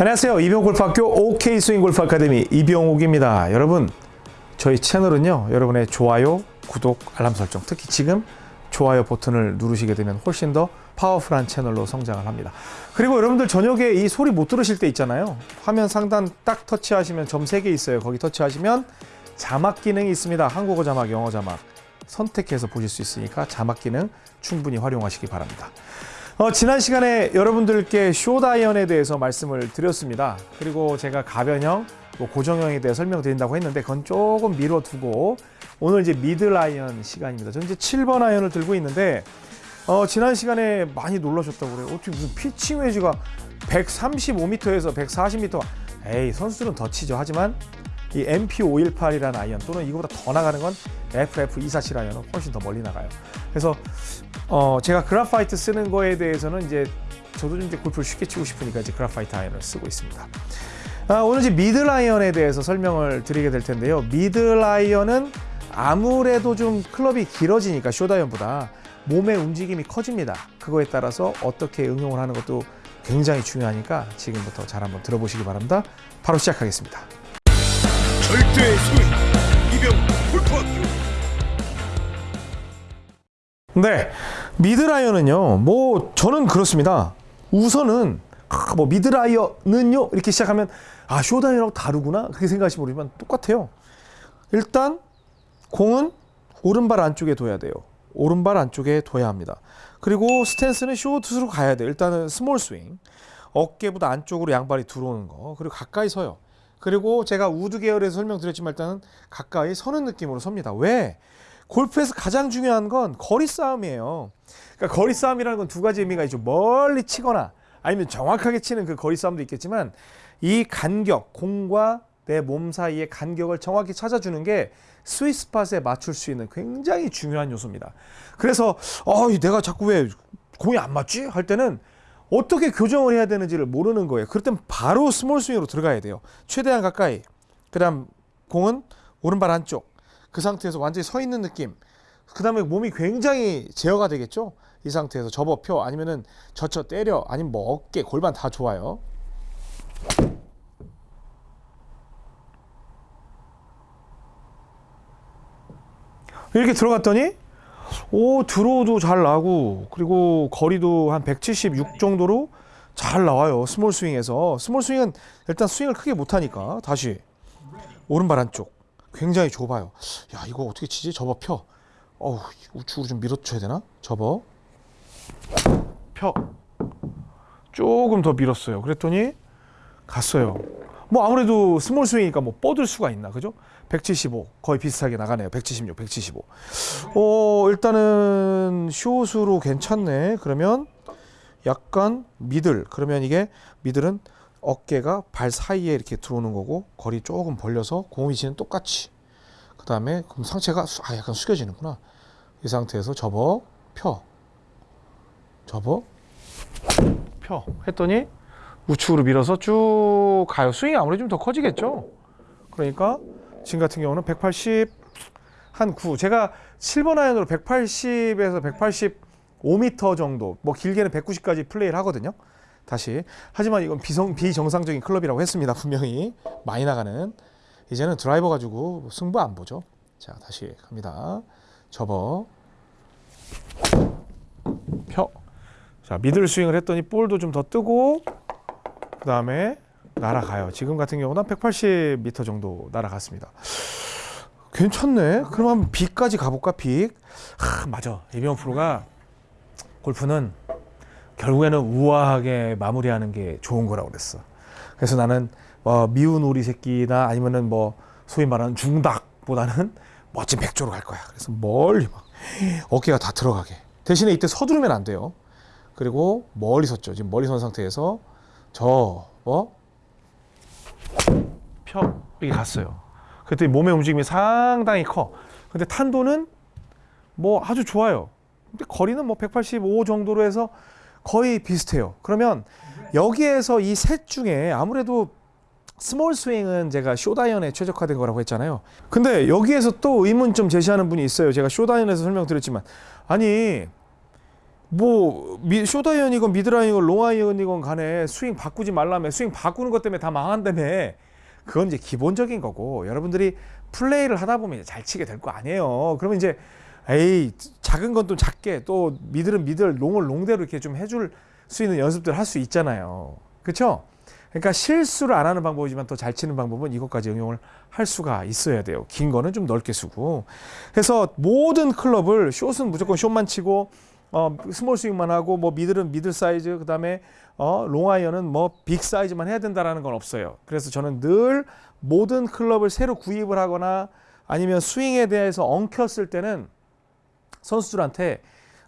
안녕하세요. 이병골프학교 OK 스윙 골프 아카데미 이병옥입니다. 여러분, 저희 채널은요. 여러분의 좋아요, 구독, 알람 설정, 특히 지금 좋아요 버튼을 누르시게 되면 훨씬 더 파워풀한 채널로 성장을 합니다. 그리고 여러분들 저녁에 이 소리 못 들으실 때 있잖아요. 화면 상단 딱 터치하시면 점 3개 있어요. 거기 터치하시면 자막 기능이 있습니다. 한국어 자막, 영어 자막 선택해서 보실 수 있으니까 자막 기능 충분히 활용하시기 바랍니다. 어, 지난 시간에 여러분들께 쇼트 아이언에 대해서 말씀을 드렸습니다. 그리고 제가 가변형, 뭐 고정형에 대해 설명드린다고 했는데 그건 조금 미뤄두고 오늘 이제 미들 아이언 시간입니다. 저는 이제 7번 아이언을 들고 있는데 어, 지난 시간에 많이 놀라셨다고 그래요. 어떻게 무슨 피칭 웨지가 135m에서 140m 에이 선수들은 더 치죠. 하지만 이 MP518이라는 아이언 또는 이거보다 더 나가는 건 FF247 아이언은 훨씬 더 멀리 나가요. 그래서 어 제가 그라파이트 쓰는 거에 대해서는 이제 저도 좀 이제 골프를 쉽게 치고 싶으니까 이제 그라파이트 아이언을 쓰고 있습니다. 아, 오늘 이제 미들 아이언에 대해서 설명을 드리게 될 텐데요. 미들 아이언은 아무래도 좀 클럽이 길어지니까 쇼트 아이언보다 몸의 움직임이 커집니다. 그거에 따라서 어떻게 응용을 하는 것도 굉장히 중요하니까 지금부터 잘 한번 들어보시기 바랍니다. 바로 시작하겠습니다. 절대 이병옥 골프학교 네, 미들 아이언은요. 뭐 저는 그렇습니다. 우선은 아, 뭐 미들 아이언은요 이렇게 시작하면 아 쇼트 아이언하고 다르구나 그렇게 생각하시면 모르지만 똑같아요. 일단 공은 오른발 안쪽에 둬야 돼요. 오른발 안쪽에 둬야 합니다. 그리고 스탠스는 쇼트로 가야 돼요. 일단은 small 스윙. 어깨보다 안쪽으로 양발이 들어오는 거. 그리고 가까이 서요. 그리고 제가 우드 계열에서 설명드렸지만 일단은 가까이 서는 느낌으로 섭니다. 왜? 골프에서 가장 중요한 건 거리 싸움이에요. 그러니까 거리 싸움이라는 건 두 가지 의미가 있죠. 멀리 치거나 아니면 정확하게 치는 그 거리 싸움도 있겠지만 이 간격, 공과 내 몸 사이의 간격을 정확히 찾아주는 게 스위스팟에 맞출 수 있는 굉장히 중요한 요소입니다. 그래서 어, 내가 자꾸 왜 공이 안 맞지? 할 때는 어떻게 교정을 해야 되는지를 모르는 거예요. 그럴 땐 바로 small 스윙으로 들어가야 돼요. 최대한 가까이. 그 다음 공은 오른발 안쪽. 그 상태에서 완전히 서 있는 느낌. 그 다음에 몸이 굉장히 제어가 되겠죠. 이 상태에서 접어 펴 아니면은 젖혀 때려 아니면 뭐 어깨 골반 다 좋아요. 이렇게 들어갔더니 오 드로우도 잘 나고 그리고 거리도 한 176 정도로 잘 나와요 small 스윙에서. small 스윙은 일단 스윙을 크게 못하니까 다시 오른발 안쪽 굉장히 좁아요. 야 이거 어떻게 치지? 접어 펴 어우 우측으로 좀 밀어줘야 되나? 접어 펴. 조금 더 밀었어요. 그랬더니 갔어요. 뭐 아무래도 small 스윙이니까 뭐 뻗을 수가 있나 그죠? 175 거의 비슷하게 나가네요. 176 175 어, 일단은 숏으로 괜찮네. 그러면 약간 미들. 그러면 이게 미들은 어깨가 발 사이에 이렇게 들어오는 거고 거리 조금 벌려서 공 위치는 똑같이. 그 다음에 그럼 상체가 수- 아 약간 숙여지는구나. 이 상태에서 접어 펴 접어 펴 했더니 우측으로 밀어서 쭉 가요 스윙이 아무래도 좀 더 커지겠죠 그러니까 지금 같은 경우는 180 한 9. 제가 7번 아이언으로 180에서 185m 정도, 뭐 길게는 190까지 플레이를 하거든요. 다시. 하지만 이건 비성, 비정상적인 클럽이라고 했습니다. 분명히. 많이 나가는. 이제는 드라이버 가지고 승부 안 보죠. 자, 다시 갑니다. 접어. 펴. 자, 미들 스윙을 했더니 볼도 좀 더 뜨고, 그 다음에 날아가요. 지금 같은 경우는 180m 정도 날아갔습니다. 괜찮네. 그럼 한번 B까지 가볼까? B. 하, 맞아. 이병 프로가 골프는 결국에는 우아하게 마무리하는 게 좋은 거라고 그랬어. 그래서 나는 뭐 미운 오리 새끼나 아니면은 뭐 소위 말하는 중닭보다는 멋진 백조로 갈 거야. 그래서 멀리 막 어깨가 다 들어가게. 대신에 이때 서두르면 안 돼요. 그리고 멀리 섰죠. 지금 멀리 선 상태에서 접어 펴 이게 갔어요. 그랬더니 몸의 움직임이 상당히 커. 근데 탄도는 뭐 아주 좋아요. 근데 거리는 뭐 185 정도로 해서 거의 비슷해요. 그러면 여기에서 이 셋 중에 아무래도 small 스윙은 제가 쇼트 아이언에 최적화된 거라고 했잖아요. 근데 여기에서 또 의문점 제시하는 분이 있어요. 제가 쇼트 아이언에서 설명드렸지만 아니 뭐 미, 쇼트 아이언이건 미들 아이언이건 롱아이언이건 간에 스윙 바꾸지 말라며 스윙 바꾸는 것 때문에 다 망한다며 그건 이제 기본적인 거고 여러분들이 플레이를 하다 보면 잘 치게 될 거 아니에요. 그러면 이제 에이 작은 건 또 작게 또 미들은 미들 롱을 롱대로 이렇게 좀 해줄 수 있는 연습들 할 수 있잖아요. 그렇죠? 그러니까 실수를 안 하는 방법이지만 더 잘 치는 방법은 이것까지 응용을 할 수가 있어야 돼요. 긴 거는 좀 넓게 쓰고. 그래서 모든 클럽을 short은 무조건 short만 치고 어, small 스윙만 하고 뭐 middle은 middle 사이즈 그다음에 어, 롱아이언은 뭐 big 사이즈만 해야 된다라는 건 없어요. 그래서 저는 늘 모든 클럽을 새로 구입을 하거나 아니면 스윙에 대해서 엉켰을 때는 선수들한테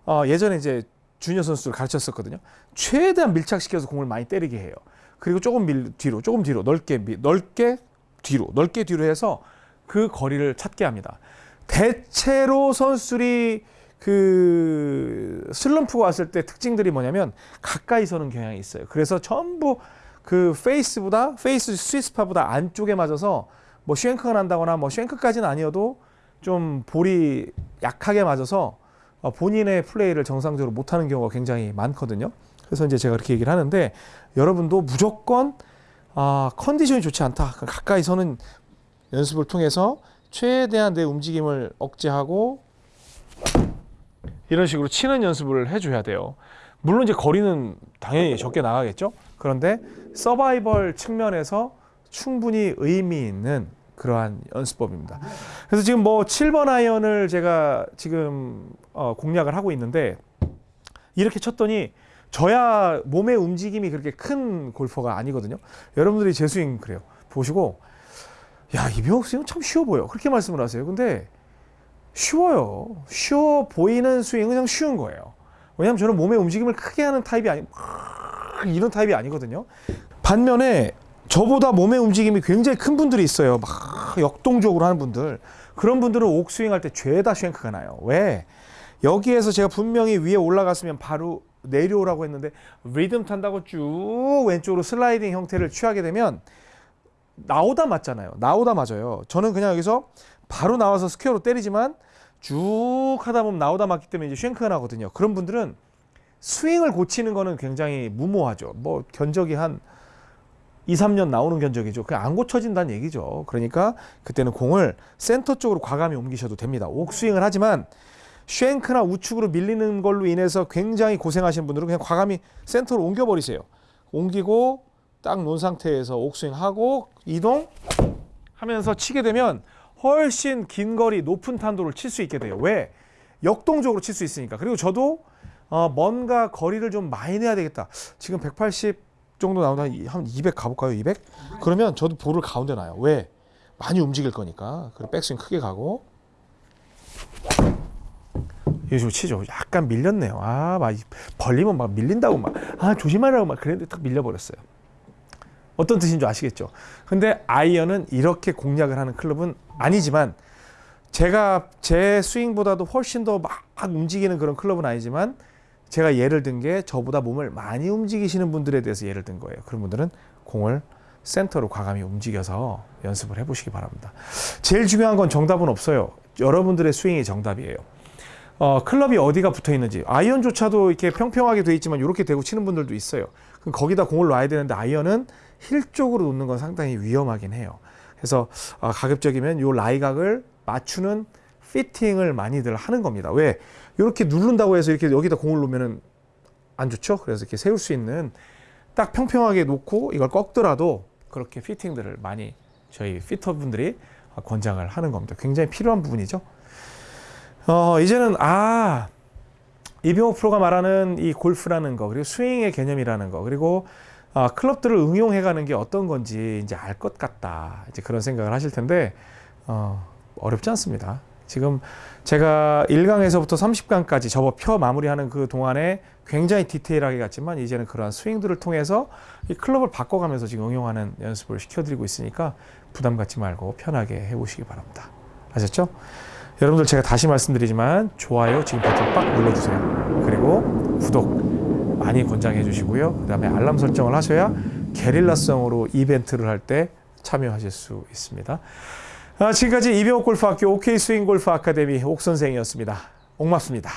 어, 예전에 이제 주니어 선수들 가르쳤었거든요. 최대한 밀착시켜서 공을 많이 때리게 해요. 그리고 조금 밀 뒤로, 조금 뒤로, 넓게 미, 넓게 뒤로, 넓게 뒤로 해서 그 거리를 찾게 합니다. 대체로 선수들이 그 슬럼프가 왔을 때 특징들이 뭐냐면 가까이 서는 경향이 있어요. 그래서 전부 그 face보다 face sweet spot보다 안쪽에 맞아서 뭐 shank가 난다거나 뭐 shank까지는 아니어도 좀 볼이 약하게 맞아서 어, 본인의 플레이를 정상적으로 못하는 경우가 굉장히 많거든요. 그래서 이제 제가 그렇게 얘기를 하는데 여러분도 무조건 아, 컨디션이 좋지 않다. 그럼 가까이 서는 연습을 통해서 최대한 내 움직임을 억제하고 이런 식으로 치는 연습을 해줘야 돼요. 물론 이제 거리는 당연히 적게 나가겠죠. 그런데 서바이벌 측면에서 충분히 의미 있는 그러한 연습법입니다. 그래서 지금 뭐 7번 아이언을 제가 지금 어, 공략을 하고 있는데 이렇게 쳤더니 저야 몸의 움직임이 그렇게 큰 골퍼가 아니거든요. 여러분들이 제 스윙 그래요. 보시고 야 이병욱 스윙은 참 쉬워 보여. 그렇게 말씀을 하세요. 근데 쉬워요. 쉬워 보이는 스윙은 그냥 쉬운 거예요. 왜냐하면 저는 몸의 움직임을 크게 하는 타입이 아니 이런 타입이 아니거든요. 반면에 저보다 몸의 움직임이 굉장히 큰 분들이 있어요. 막 역동적으로 하는 분들. 그런 분들은 옥스윙 할 때 죄다 shank가 나요. 왜? 여기에서 제가 분명히 위에 올라갔으면 바로 내려오라고 했는데 리듬 탄다고 쭉 왼쪽으로 슬라이딩 형태를 취하게 되면 나오다 맞잖아요. 나오다 맞아요. 저는 그냥 여기서 바로 나와서 square로 때리지만 쭉 하다 보면 나오다 맞기 때문에 이제 shank가 나거든요. 그런 분들은 스윙을 고치는 거는 굉장히 무모하죠. 뭐 견적이 한 2, 3년 나오는 견적이죠. 그냥 안 고쳐진다는 얘기죠. 그러니까 그때는 공을 센터 쪽으로 과감히 옮기셔도 됩니다. 옥스윙을 하지만 쉔크나 우측으로 밀리는 걸로 인해서 굉장히 고생하시는 분들은 그냥 과감히 센터로 옮겨버리세요. 옮기고 딱 놓은 상태에서 옥스윙 하고 이동 하면서 치게 되면 훨씬 긴 거리 높은 탄도를 칠 수 있게 돼요. 왜? 역동적으로 칠 수 있으니까. 그리고 저도 어, 뭔가 거리를 좀 많이 내야 되겠다. 지금 180 정도 나오다 한 200 가볼까요? 200? 그러면 저도 볼을 가운데 놔요. 왜? 많이 움직일 거니까. 그리고 백스윙 크게 가고 요즘 치죠. 약간 밀렸네요. 아, 막 벌리면 막 밀린다고 막 아 조심하라고 막 그랬는데 딱 밀려버렸어요. 어떤 뜻인 줄 아시겠죠? 근데 아이언은 이렇게 공략을 하는 클럽은 아니지만 제가 제 스윙보다도 훨씬 더 막 움직이는 그런 클럽은 아니지만 제가 예를 든 게 저보다 몸을 많이 움직이시는 분들에 대해서 예를 든 거예요. 그런 분들은 공을 센터로 과감히 움직여서 연습을 해 보시기 바랍니다. 제일 중요한 건 정답은 없어요. 여러분들의 스윙이 정답이에요. 어, 클럽이 어디가 붙어 있는지 아이언조차도 이렇게 평평하게 돼 있지만 이렇게 대고 치는 분들도 있어요. 그럼 거기다 공을 놔야 되는데 아이언은 힐 쪽으로 놓는 건 상당히 위험하긴 해요. 그래서 어, 가급적이면 요 lie각을 맞추는 피팅을 많이들 하는 겁니다. 왜? 이렇게 누른다고 해서 이렇게 여기다 공을 놓으면은 안 좋죠. 그래서 이렇게 세울 수 있는 딱 평평하게 놓고 이걸 꺾더라도 그렇게 피팅들을 많이 저희 피터분들이 권장을 하는 겁니다. 굉장히 필요한 부분이죠. 어, 이제는 아 이병호 프로가 말하는 이 골프라는 거 그리고 스윙의 개념이라는 거 그리고 아, 클럽들을 응용해가는 게 어떤 건지 이제 알 것 같다 이제 그런 생각을 하실 텐데 어, 어렵지 않습니다. 지금 제가 1강에서부터 30강까지 접어 펴 마무리하는 그 동안에 굉장히 디테일하게 갔지만 이제는 그러한 스윙들을 통해서 이 클럽을 바꿔가면서 지금 응용하는 연습을 시켜드리고 있으니까 부담 갖지 말고 편하게 해보시기 바랍니다. 아셨죠? 여러분들 제가 다시 말씀드리지만 좋아요 지금 버튼 빡 눌러주세요. 그리고 구독 많이 권장해 주시고요. 그 다음에 알람 설정을 하셔야 게릴라성으로 이벤트를 할 때 참여하실 수 있습니다. 아, 지금까지 이병옥 골프학교 OK 스윙 골프 아카데미 옥 선생이었습니다. 옥맙습니다.